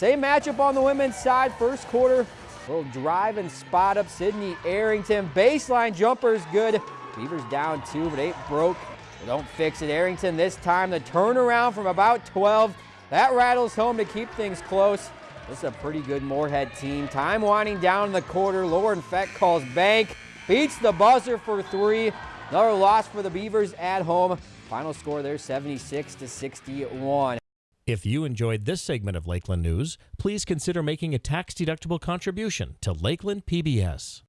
Same matchup on the women's side. First quarter, little drive and spot up. Sydney Arrington. Baseline jumper is good. Beavers down two, but eight broke. They don't fix it. Arrington this time. The turnaround from about 12. That rattles home to keep things close. This is a pretty good Moorhead team. Time winding down in the quarter. Lauren Feck calls bank. Beats the buzzer for three. Another loss for the Beavers at home. Final score there 76 to 61. If you enjoyed this segment of Lakeland News, please consider making a tax-deductible contribution to Lakeland PBS.